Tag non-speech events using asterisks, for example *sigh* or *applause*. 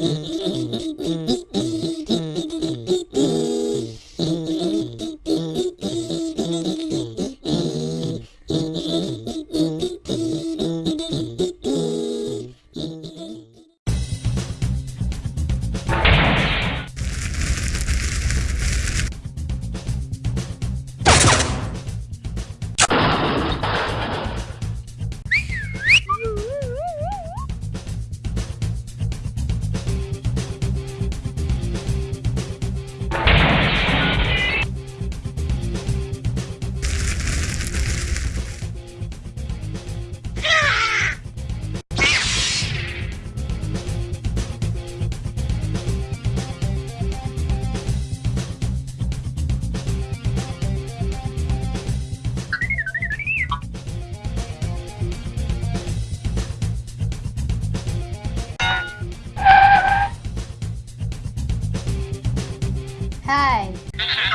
Bip, bip, bip, bip, bip. time *laughs*